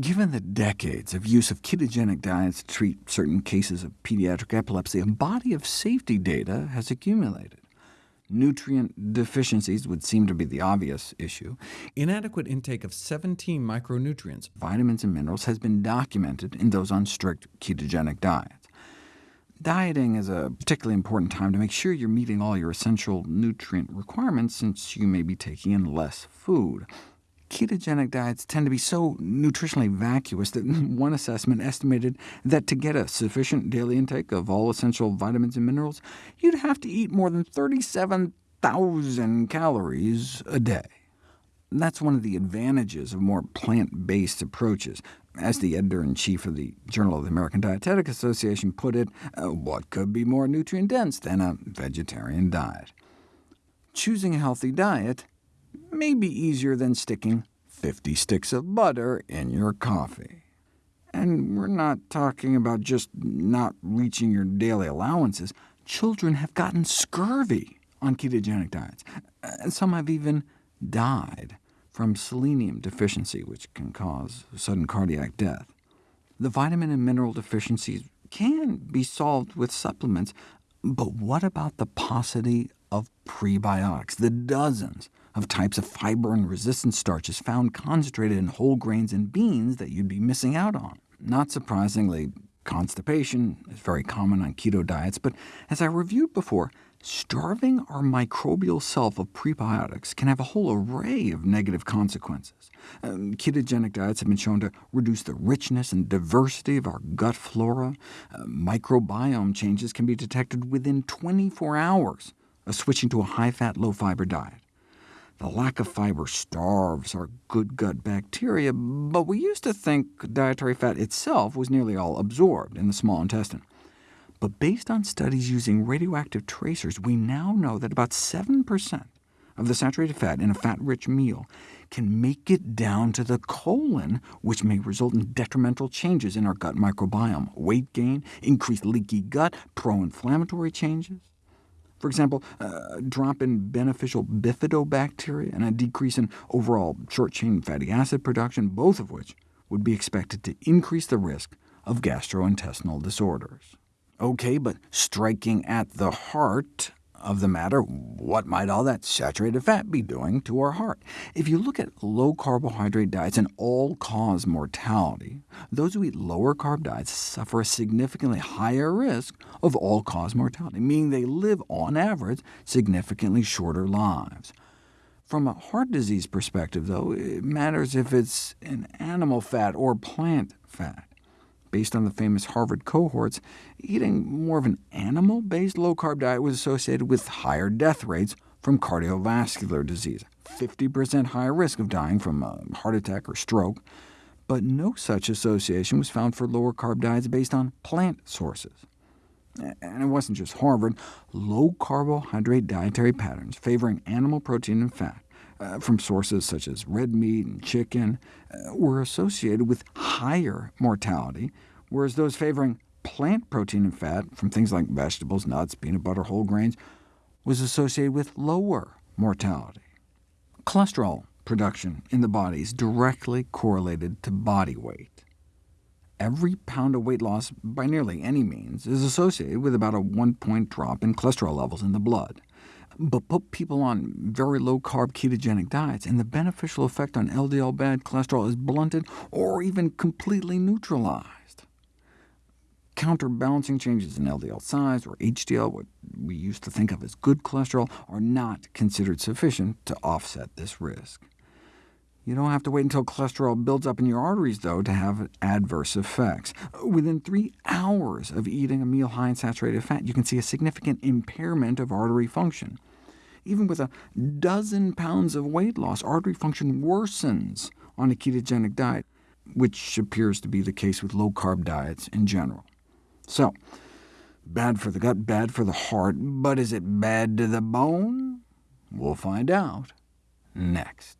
Given the decades of use of ketogenic diets to treat certain cases of pediatric epilepsy, a body of safety data has accumulated. Nutrient deficiencies would seem to be the obvious issue. Inadequate intake of 17 micronutrients, vitamins and minerals, has been documented in those on strict ketogenic diets. Dieting is a particularly important time to make sure you're meeting all your essential nutrient requirements, since you may be taking in less food. Ketogenic diets tend to be so nutritionally vacuous that one assessment estimated that to get a sufficient daily intake of all essential vitamins and minerals, you'd have to eat more than 37,000 calories a day. That's one of the advantages of more plant-based approaches. As the editor-in-chief of the Journal of the American Dietetic Association put it, uh, what could be more nutrient-dense than a vegetarian diet? Choosing a healthy diet may be easier than sticking 50 sticks of butter in your coffee. And we're not talking about just not reaching your daily allowances. Children have gotten scurvy on ketogenic diets, and some have even died from selenium deficiency, which can cause sudden cardiac death. The vitamin and mineral deficiencies can be solved with supplements, but what about the paucity of prebiotics, the dozens of types of fiber and resistant starches found concentrated in whole grains and beans that you'd be missing out on. Not surprisingly, constipation is very common on keto diets, but as I reviewed before, starving our microbial self of prebiotics can have a whole array of negative consequences. Um, ketogenic diets have been shown to reduce the richness and diversity of our gut flora. Uh, microbiome changes can be detected within 24 hours of switching to a high-fat, low-fiber diet. The lack of fiber starves our good gut bacteria, but we used to think dietary fat itself was nearly all absorbed in the small intestine. But based on studies using radioactive tracers, we now know that about 7% of the saturated fat in a fat-rich meal can make it down to the colon, which may result in detrimental changes in our gut microbiome, weight gain, increased leaky gut, pro-inflammatory changes. For example, uh, a drop in beneficial bifidobacteria and a decrease in overall short-chain fatty acid production, both of which would be expected to increase the risk of gastrointestinal disorders. OK, but striking at the heart, of the matter, what might all that saturated fat be doing to our heart? If you look at low-carbohydrate diets and all-cause mortality, those who eat lower-carb diets suffer a significantly higher risk of all-cause mortality, meaning they live, on average, significantly shorter lives. From a heart disease perspective, though, it matters if it's an animal fat or plant fat. Based on the famous Harvard cohorts, eating more of an animal-based low-carb diet was associated with higher death rates from cardiovascular disease, 50% higher risk of dying from a heart attack or stroke, but no such association was found for lower-carb diets based on plant sources. And it wasn't just Harvard. Low-carbohydrate dietary patterns favoring animal protein and fat uh, from sources such as red meat and chicken uh, were associated with higher mortality, whereas those favoring plant protein and fat from things like vegetables, nuts, peanut butter, whole grains, was associated with lower mortality. Cholesterol production in the body is directly correlated to body weight. Every pound of weight loss, by nearly any means, is associated with about a one-point drop in cholesterol levels in the blood but put people on very low-carb ketogenic diets, and the beneficial effect on LDL bad cholesterol is blunted or even completely neutralized. Counterbalancing changes in LDL size, or HDL, what we used to think of as good cholesterol, are not considered sufficient to offset this risk. You don't have to wait until cholesterol builds up in your arteries, though, to have adverse effects. Within three hours of eating a meal high in saturated fat, you can see a significant impairment of artery function. Even with a dozen pounds of weight loss, artery function worsens on a ketogenic diet, which appears to be the case with low-carb diets in general. So, bad for the gut, bad for the heart, but is it bad to the bone? We'll find out next.